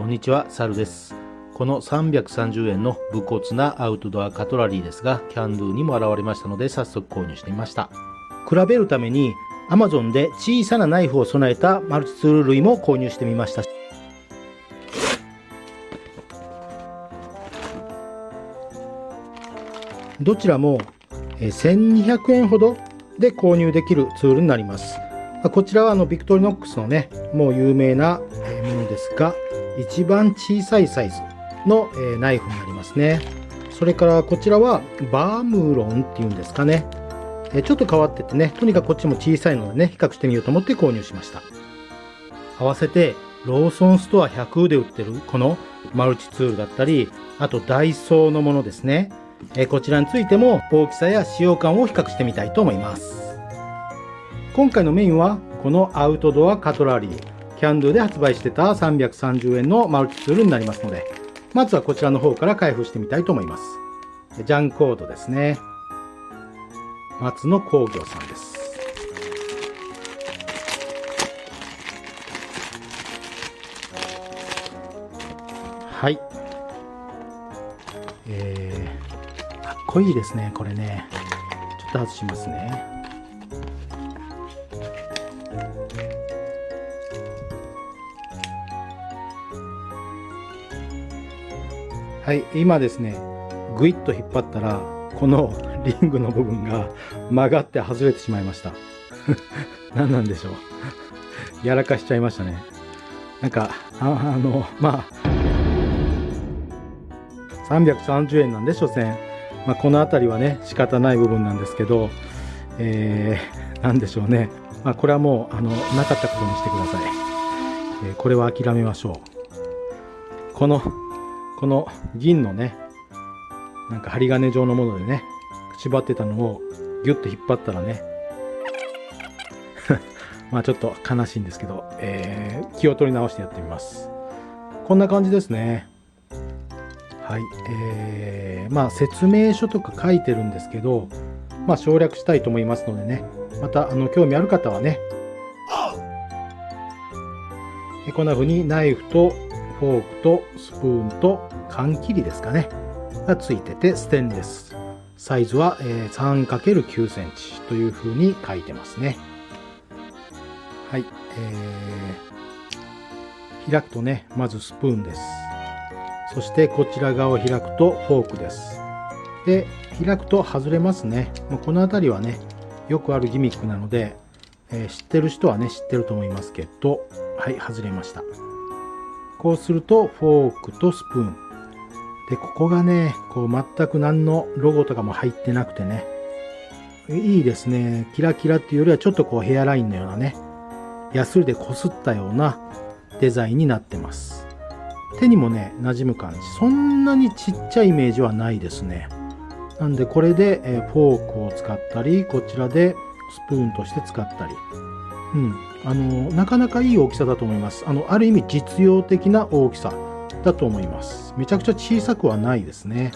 こんにちは、サルです。この330円の武骨なアウトドアカトラリーですが、キャンドゥにも現れましたので早速購入してみました。比べるために Amazon で小さなナイフを備えたマルチツール類も購入してみました。どちらも1200円ほどで購入できるツールになります。こちらはあのビクトリノックスのね、もう有名な、一番小さいサイズの、えナイフになりますね。それからこちらはバームロンっていうんですかね。えちょっと変わっててね、とにかくこっちも小さいのでね、比較してみようと思って購入しました。合わせてローソンストア100で売ってるこのマルチツールだったり、あとダイソーのものですね。えこちらについても大きさや使用感を比較してみたいと思います。今回のメインはこのアウトドアカトラリー。キャンドゥで発売してた330円のマルチツールになりますので、まずはこちらの方から開封してみたいと思います。ジャンコードですね。松野工業さんです。はい。えー、かっこいいですね、これね。ちょっと外しますね。はい、今ですね、ぐいっと引っ張ったら、この リングの部分が曲がって外れてしまいました。何なんでしょう。やらかしちゃいましたね。なんか、あの、まあ、330円なんで、所詮。まあ、この辺りはね、仕方ない部分なんですけど、えー、なんでしょうね。まあ、これはもう、あの、なかったことにしてください。えー、これは諦めましょう。このこの銀のね、なんか針金状のものでね、縛ってたのをギュッと引っ張ったらね、まあちょっと悲しいんですけど、えー、気を取り直してやってみます。こんな感じですね。はい。えー、まあ説明書とか書いてるんですけど、まあ省略したいと思いますのでね、またあの興味ある方はね、こんな風にナイフとフォークとスプーンと缶切りですかね。がついててステンレス。サイズは 3×9 センチという風に書いてますね。はい、えー、開くとねまずスプーンです。そしてこちら側を開くとフォークです。で開くと外れますね。この辺りはねよくあるギミックなので、えー、知ってる人はね知ってると思いますけどはい外れました。こうするとフォークとスプーン。で、ここがね、こう全く何のロゴとかも入ってなくてね。いいですね。キラキラっていうよりはちょっとこうヘアラインのようなね、ヤスリでこすったようなデザインになってます。手にもね、馴染む感じ。そんなにちっちゃいイメージはないですね。なんでこれでフォークを使ったり、こちらでスプーンとして使ったり。うん。あのなかなかいい大きさだと思います。あのある意味実用的な大きさだと思います。めちゃくちゃ小さくはないですね。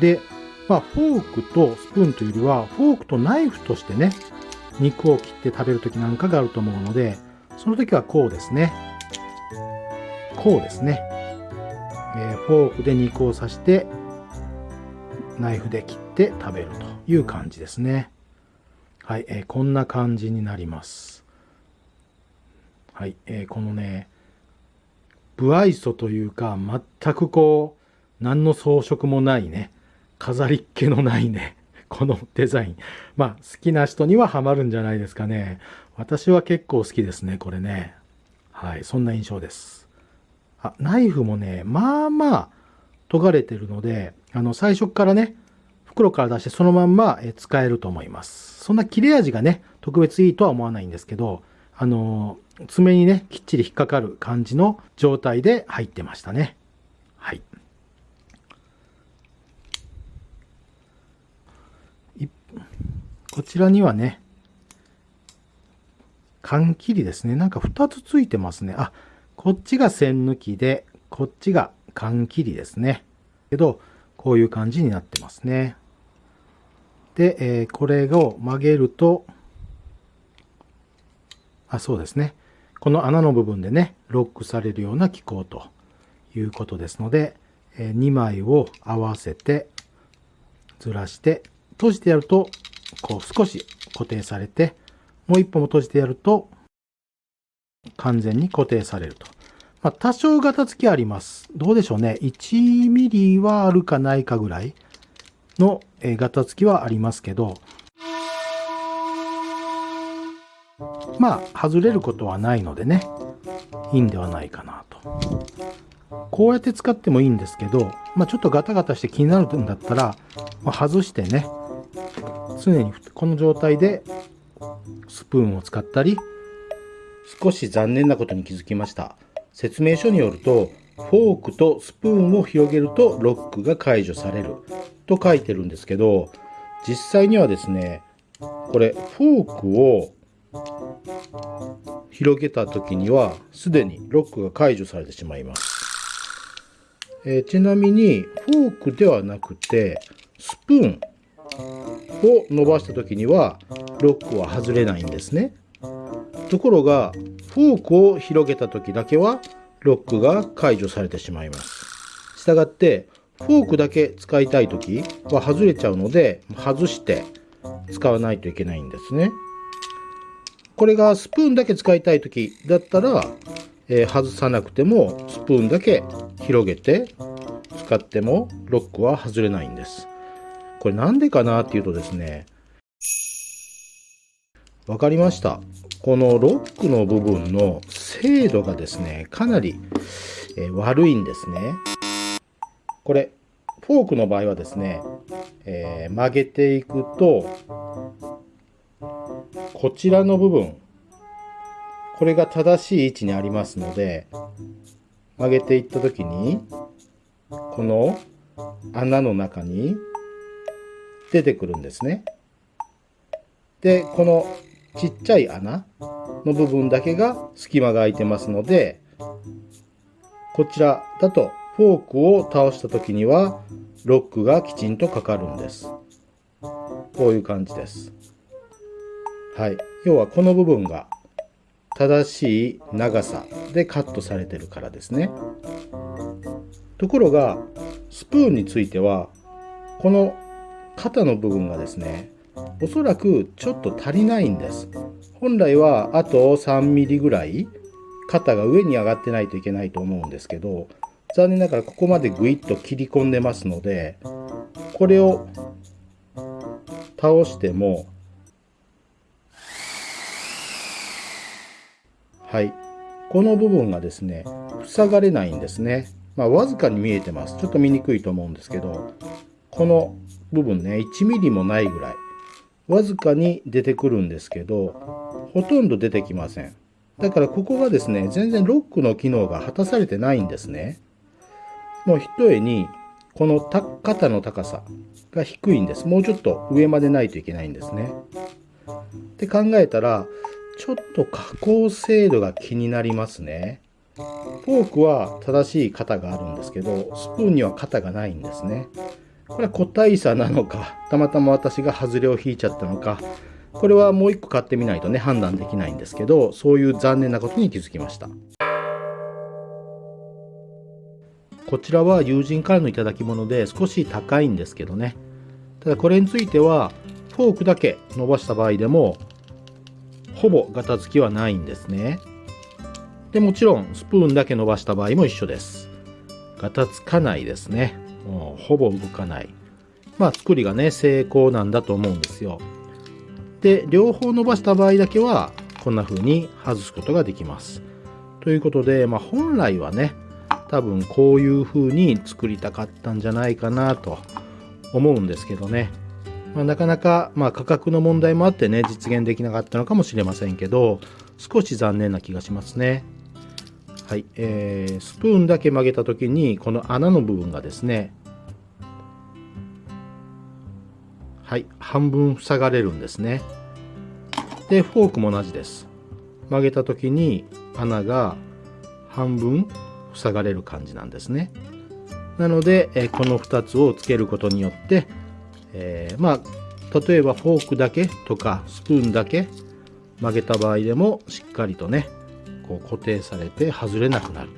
でまあフォークとスプーンというよりはフォークとナイフとしてね肉を切って食べる時なんかがあると思うのでその時はこうですね。こうですね、えー、フォークで肉を刺してナイフで切って食べるという感じですね。はい、えー、こんな感じになります。はい、えー、このね、不愛想というか、全くこう、何の装飾もないね、飾りっ気のないね、このデザイン。まあ、好きな人にはハマるんじゃないですかね。私は結構好きですね、これね。はい、そんな印象です。あ、ナイフもね、まあまあ、研がれてるので、あの、最初からね、袋から出してそのまんま使えると思います。そんな切れ味がね、特別いいとは思わないんですけど、あの爪にね、きっちり引っかかる感じの状態で入ってましたね。はい。こちらにはね、缶切りですね。なんか2つついてますね。あ、こっちが線抜きで、こっちが缶切りですね。けど、こういう感じになってますね。で、えー、これを曲げると、あ、そうですね。この穴の部分でね、ロックされるような機構ということですので、2枚を合わせてずらして閉じてやるとこう少し固定されてもう一歩も閉じてやると完全に固定されると。まあ、多少ガタつきあります。どうでしょうね。1ミリはあるかないかぐらいのガタつきはありますけど、まあ、外れることはないのでね、いいんではないかなと。こうやって使ってもいいんですけど、まあ、ちょっとガタガタして気になるんだったら、まあ、外してね、常にこの状態でスプーンを使ったり、少し残念なことに気づきました。説明書によると、フォークとスプーンを広げるとロックが解除されると書いてるんですけど、実際にはですね、これフォークを広げた時にはすでにロックが解除されてしまいます。えー、ちなみにフォークではなくてスプーンを伸ばした時にはロックは外れないんですね。ところがフォークを広げた時だけはロックが解除されてしまいます。したがってフォークだけ使いたい時は外れちゃうので外して使わないといけないんですね。これがスプーンだけ使いたい時だったら、えー、外さなくてもスプーンだけ広げて使ってもロックは外れないんです。これなんでかなっていうとですね、わかりました。このロックの部分の精度がですね、かなり、えー、悪いんですね。これ、フォークの場合はですね、えー、曲げていくと、こちらの部分、これが正しい位置にありますので、曲げていった時に、この穴の中に出てくるんですね。で、このちっちゃい穴の部分だけが隙間が空いてますので、こちらだとフォークを倒した時にはロックがきちんとかかるんです。こういう感じです。はい。要はこの部分が正しい長さでカットされてるからですね。ところが、スプーンについては、この肩の部分がですね、おそらくちょっと足りないんです。本来はあと3ミリぐらい肩が上に上がってないといけないと思うんですけど、残念ながらここまでグイッと切り込んでますので、これを倒しても、はい。この部分がですね、塞がれないんですね。まあ、わずかに見えてます。ちょっと見にくいと思うんですけど、この部分ね、1ミリもないぐらい、わずかに出てくるんですけど、ほとんど出てきません。だからここがですね、全然ロックの機能が果たされてないんですね。もう一重に、この肩の高さが低いんです。もうちょっと上までないといけないんですね。って考えたら、ちょっと加工精度が気になりますね。フォークは正しい型があるんですけど、スプーンには型がないんですね。これは個体差なのか、たまたま私が外れを引いちゃったのか、これはもう一個買ってみないとね、判断できないんですけど、そういう残念なことに気づきました。こちらは友人からの頂き物で少し高いんですけどね。ただこれについては、フォークだけ伸ばした場合でも、ほぼガタつきはないんですね。で、もちろんスプーンだけ伸ばした場合も一緒です。ガタつかないですね。もうほぼ動かない。まあ作りがね、成功なんだと思うんですよ。で、両方伸ばした場合だけは、こんな風に外すことができます。ということで、まあ本来はね、多分こういう風に作りたかったんじゃないかなと思うんですけどね。まあ、なかなか、まあ、価格の問題もあってね、実現できなかったのかもしれませんけど、少し残念な気がしますね。はい、えー、スプーンだけ曲げた時にこの穴の部分がですねはい半分塞がれるんですね。でフォークも同じです。曲げた時に穴が半分塞がれる感じなんですね。なので、えこの2つをつけることによって、えー、まあ例えばフォークだけとかスプーンだけ曲げた場合でもしっかりとねこう固定されて外れなくなる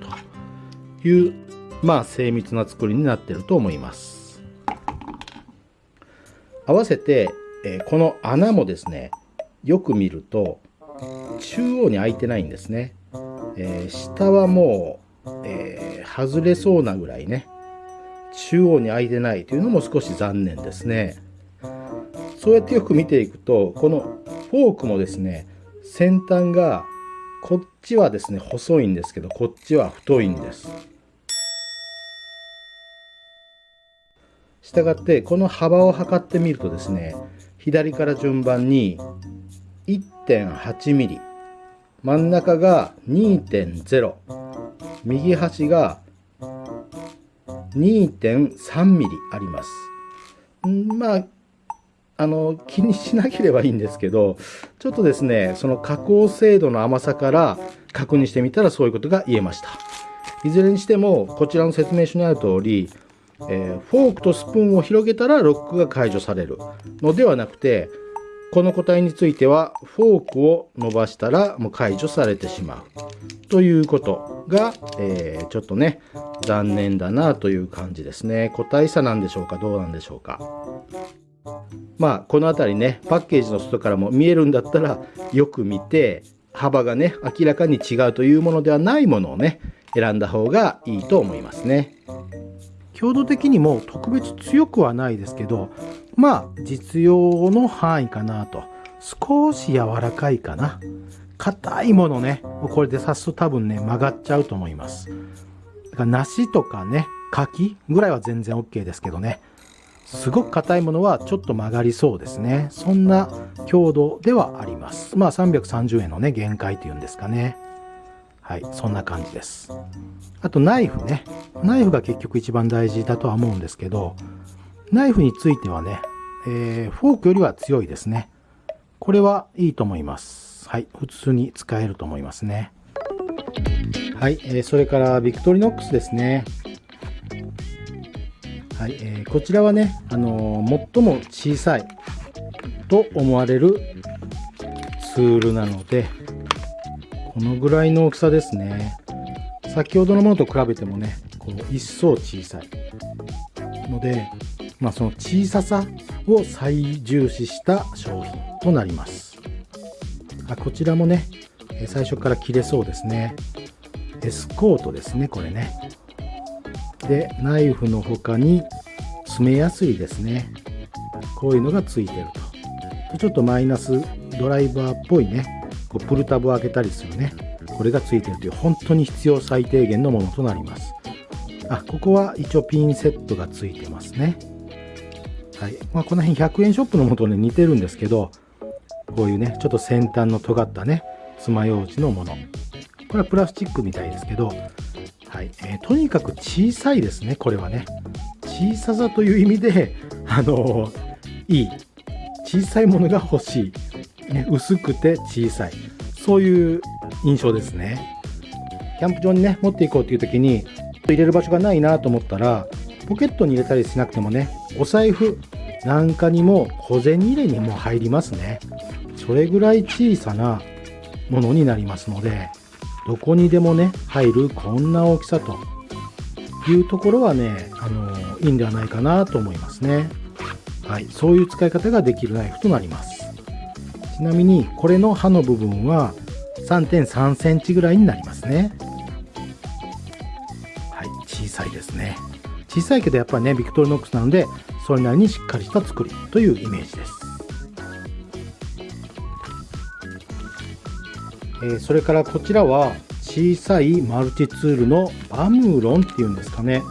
というまあ精密な作りになってると思います。合わせて、えー、この穴もですねよく見ると中央に開いてないんですね、えー、下はもう、えー、外れそうなぐらいね中央に開いてないというのも少し残念ですね。そうやってよく見ていくとこのフォークもですね先端がこっちはですね細いんですけどこっちは太いんです。したがってこの幅を測ってみるとですね左から順番に 1.8mm 真ん中が2.0右端が 2.3mm あります。まああの気にしなければいいんですけどちょっとですねその加工精度の甘さから確認してみたらそういうことが言えました。いずれにしてもこちらの説明書にある通り、えー、フォークとスプーンを広げたらロックが解除されるのではなくてこの個体についてはフォークを伸ばしたらもう解除されてしまう。ということが、えー、ちょっとね残念だなという感じですね。個体差なんでしょうかどうなんでしょうか。まあこの辺りねパッケージの外からも見えるんだったらよく見て幅がね明らかに違うというものではないものをね選んだ方がいいと思いますね。強度的にも特別強くはないですけどまあ実用の範囲かなと。少し柔らかいかな。硬いものねこれで刺すと多分ね曲がっちゃうと思います。だから梨とかね柿ぐらいは全然 OK ですけどね。すごく硬いものはちょっと曲がりそうですね。そんな強度ではあります。まあ330円のね限界っていうんですかね。はいそんな感じです。あとナイフね。ナイフが結局一番大事だとは思うんですけどナイフについてはね、えー、フォークよりは強いですね。これはいいと思います。はい普通に使えると思いますね。はい、えー、それからビクトリノックスですね。はいえー、こちらはね、あのー、最も小さいと思われるツールなのでこのぐらいの大きさですね。先ほどのものと比べてもねこう一層小さいので、まあ、その小ささを最重視した商品となります。あこちらもね最初から切れそうですね。エスコートですねこれね。でナイフの他に爪やすいですね。こういうのがついてると。ちょっとマイナスドライバーっぽいねこうプルタブを開けたりするね。これがついてるという本当に必要最低限のものとなります。あここは一応ピンセットがついてますね。はいまあ、この辺100円ショップのもとね似てるんですけどこういうねちょっと先端の尖ったね爪楊枝のものこれはプラスチックみたいですけどはいえー、とにかく小さいですね、これはね。小ささという意味で、あのー、いい。小さいものが欲しい。ね、薄くて小さい。そういう印象ですね。キャンプ場にね、持っていこうという時に、入れる場所がないなと思ったら、ポケットに入れたりしなくてもね、お財布なんかにも小銭入れにも入りますね。それぐらい小さなものになりますので、どこにでもね入るこんな大きさというところはねあのいいんではないかなと思いますね。はいそういう使い方ができるナイフとなります。ちなみにこれの刃の部分は3.3センチぐらいになりますね。小さいけどやっぱりねビクトリノックスなのでそれなりにしっかりした作りというイメージです。えそれからこちらは小さいマルチツールのバムロンっていうんですかね。ちょ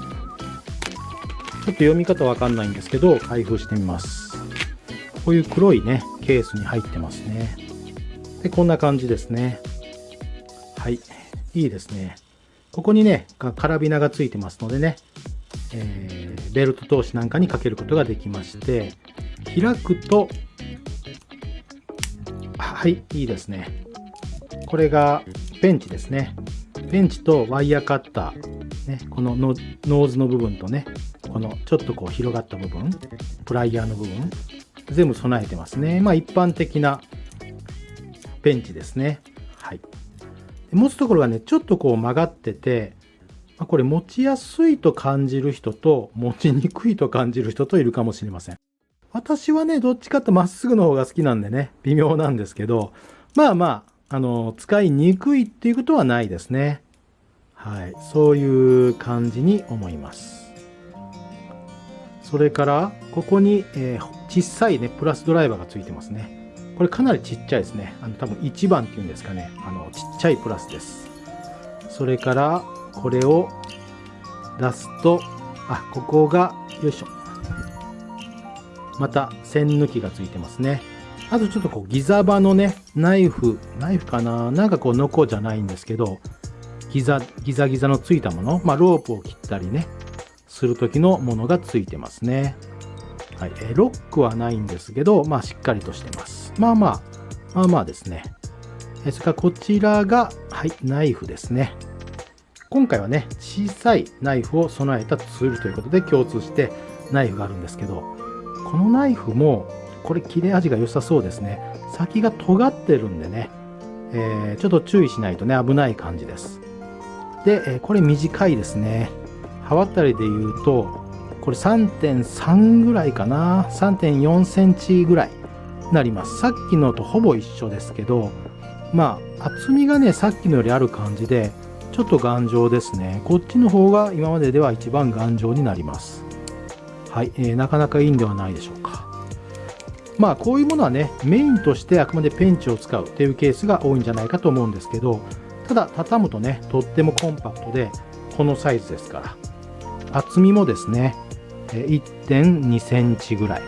っと読み方わかんないんですけど開封してみます。こういう黒いねケースに入ってますね。でこんな感じですね。はいいいですね。ここにねカラビナがついてますのでね、えー、ベルト通しなんかにかけることができまして開くとはいいいですねこれがペンチですね。ペンチとワイヤーカッター、ね、このノーズの部分とね、このちょっとこう広がった部分、プライヤーの部分、全部備えてますね。まあ一般的なペンチですね。はい。持つところがね、ちょっとこう曲がってて、まあ、これ持ちやすいと感じる人と持ちにくいと感じる人といるかもしれません。私はね、どっちかとまっすぐの方が好きなんでね、微妙なんですけど、まあまあ、あの、使いにくいっていうことはないですね。はい。そういう感じに思います。それから、ここに、えー、小さいね、プラスドライバーがついてますね。これかなりちっちゃいですね。あの、多分1番っていうんですかね。あの、ちっちゃいプラスです。それから、これを出すと、あ、ここが、よいしょ。また、線抜きがついてますね。あとちょっとこう、ギザ刃のね、ナイフ、ナイフかな？なんかこう、ノコじゃないんですけど、ギザ、ギザギザのついたもの、まあ、ロープを切ったりね、する時のものがついてますね。はい。えロックはないんですけど、まあ、しっかりとしてます。まあまあ、まあまあですね。えそれからこちらが、はい、ナイフですね。今回はね、小さいナイフを備えたツールということで共通してナイフがあるんですけど、このナイフも、これ切れ味が良さそうですね。先が尖ってるんでね、えー、ちょっと注意しないとね、危ない感じです。で、えこれ短いですね。刃渡りで言うと、これ3.3ぐらいかな。3.4センチぐらいなります。さっきのとほぼ一緒ですけど、まあ、厚みがね、さっきのよりある感じで、ちょっと頑丈ですね。こっちの方が今まででは一番頑丈になります。はい、えー、なかなかいいんではないでしょうか。まあ、こういうものはね、メインとしてあくまでペンチを使うっていうケースが多いんじゃないかと思うんですけど、ただ畳むとねとってもコンパクトでこのサイズですから厚みもですね1.2センチぐらい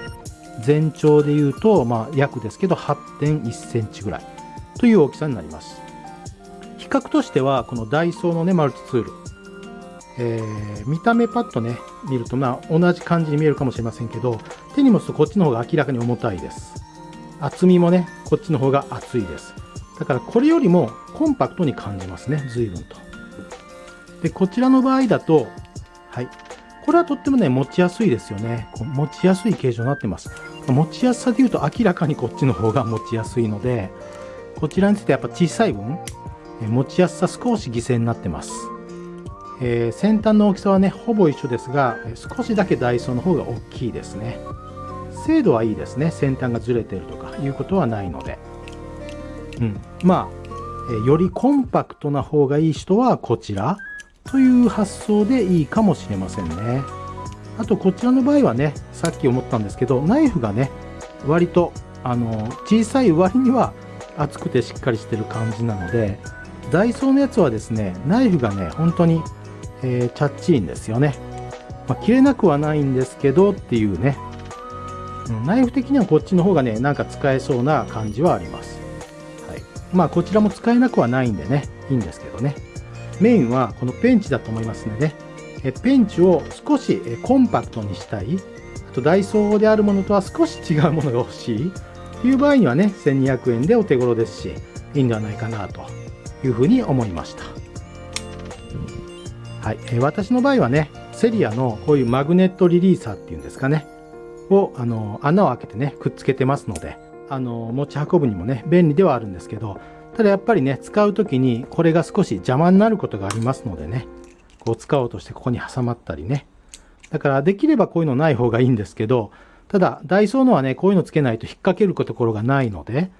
全長でいうと、まあ、約ですけど8.1センチぐらいという大きさになります比較としてはこのダイソーのねマルチツール、えー、見た目パッとね見るとまあ同じ感じに見えるかもしれませんけど手に持つとこっちの方が明らかに重たいです厚みもねこっちの方が厚いですだからこれよりもコンパクトに感じますね、随分と。で、こちらの場合だと、はい。これはとってもね、持ちやすいですよね。こう持ちやすい形状になってます。持ちやすさで言うと明らかにこっちの方が持ちやすいので、こちらについてやっぱ小さい分、持ちやすさ少し犠牲になってます。えー、先端の大きさはね、ほぼ一緒ですが、少しだけダイソーの方が大きいですね。精度はいいですね。先端がずれてるとかいうことはないので。うん、まあ、えよりコンパクトな方がいい人はこちらという発想でいいかもしれませんね。あとこちらの場合はね、さっき思ったんですけど、ナイフがね、割とあの小さい割には厚くてしっかりしてる感じなので、ダイソーのやつはですね、ナイフがね、本当に、えー、チャッチいんですよね。まあ、切れなくはないんですけどっていうね、ナイフ的にはこっちの方がね、なんか使えそうな感じはあります。はいまあこちらも使えなくはないんでね、いいんですけどね。メインはこのペンチだと思いますので、えペンチを少しコンパクトにしたい、あとダイソーであるものとは少し違うものが欲しいという場合にはね、1200円でお手頃ですし、いいんではないかなというふうに思いました。はい、え私の場合はね、セリアのこういうマグネットリリーサーっていうんですかね、をあの穴を開けてね、くっつけてますので、あの持ち運ぶにもね便利ではあるんですけどただやっぱりね使う時にこれが少し邪魔になることがありますのでねこう使おうとしてここに挟まったりね。だからできればこういうのない方がいいんですけどただダイソーのはねこういうのつけないと引っ掛けるところがないので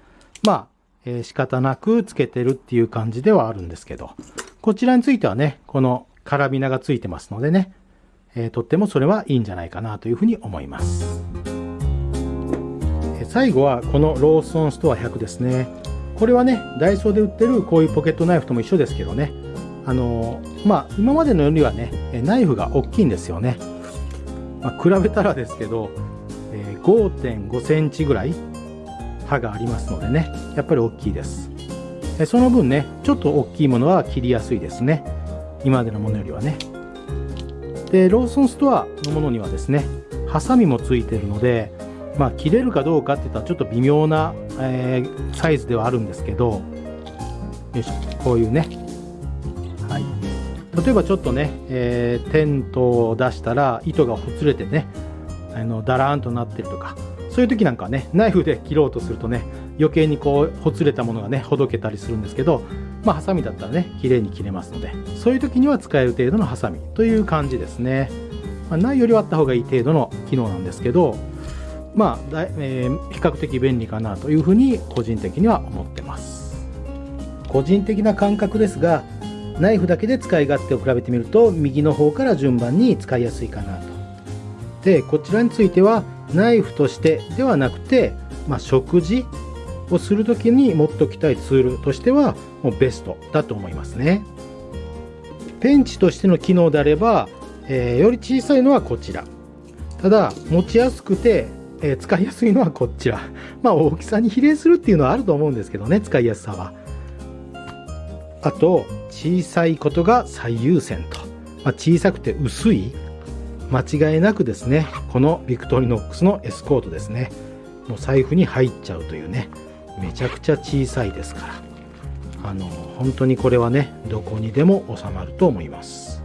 まあ、えー、仕方なくつけてるっていう感じではあるんですけど。こちらについてはねこのカラビナがついてますのでね、えー、とってもそれはいいんじゃないかなというふうに思います。最後はこのローソンストア100ですね。これはねダイソーで売ってるこういうポケットナイフとも一緒ですけどね。あのまあ今までのよりはねナイフが大きいんですよね、まあ、比べたらですけど、え、5.5センチぐらい刃がありますのでねやっぱり大きいですその分ねちょっと大きいものは切りやすいですね今までのものよりはねでローソンストアのものにはですねハサミもついてるのでまあ、切れるかどうかって言ったらちょっと微妙な、えー、サイズではあるんですけど、よいしょ、こういうね。はい。例えばちょっとね、えー、テントを出したら糸がほつれてね、あのだらーんとなってるとか、そういう時なんかね、ナイフで切ろうとするとね、余計にこうほつれたものがねほどけたりするんですけどまあハサミだったらね綺麗に切れますのでそういう時には使える程度のハサミという感じですね、まあ、ないよりはあった方がいい程度の機能なんですけどまあだ、えー、比較的便利かなというふうに個人的には思ってます。個人的な感覚ですがナイフだけで使い勝手を比べてみると右の方から順番に使いやすいかなでこちらについてはナイフとしてではなくて、まあ、食事をする時に持っておきたいツールとしてはもうベストだと思いますね。ペンチとしての機能であれば、えー、より小さいのはこちら。ただ持ちやすくて、えー、使いやすいのはこちら。まあ大きさに比例するっていうのはあると思うんですけどね使いやすさは。あと小さいことが最優先と、まあ、小さくて薄い間違いなくですねこのビクトリノックスのエスコートですね。もう財布に入っちゃうというねめちゃくちゃ小さいですから。あの本当にこれはねどこにでも収まると思います。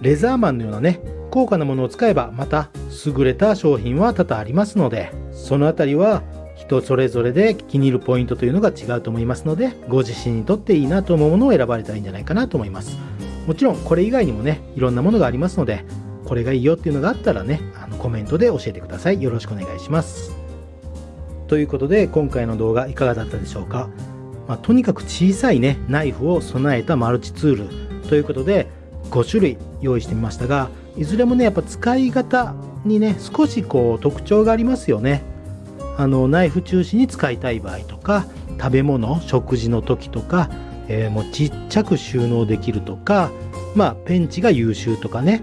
レザーマンのようなね高価なものを使えばまた優れた商品は多々ありますのでその辺りは人それぞれで気に入るポイントというのが違うと思いますのでご自身にとっていいなと思うものを選ばれたらいいんじゃないかなと思います。もちろんこれ以外にもねいろんなものがありますのでこれがいいよっていうのがあったらねあのコメントで教えてください。よろしくお願いします。ということで今回の動画いかがだったでしょうか、まあ、とにかく小さいねナイフを備えたマルチツール。ということで5種類用意してみましたがいずれもねやっぱ使い方にね少しこう特徴がありますよね。あのナイフ中心に使いたい場合とか食べ物食事の時とかえー、もうちっちゃく収納できるとか、まあ、ペンチが優秀とかね、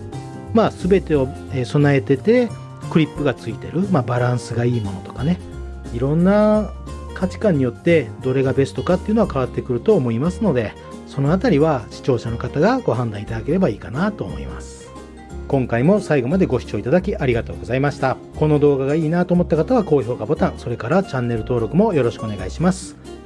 まあ、全てを備えててクリップがついてる、まあ、バランスがいいものとかね。いろんな価値観によってどれがベストかっていうのは変わってくると思いますのでそのあたりは視聴者の方がご判断いただければいいかなと思います。今回も最後までご視聴いただきありがとうございました。この動画がいいなと思った方は高評価ボタンそれからチャンネル登録もよろしくお願いします。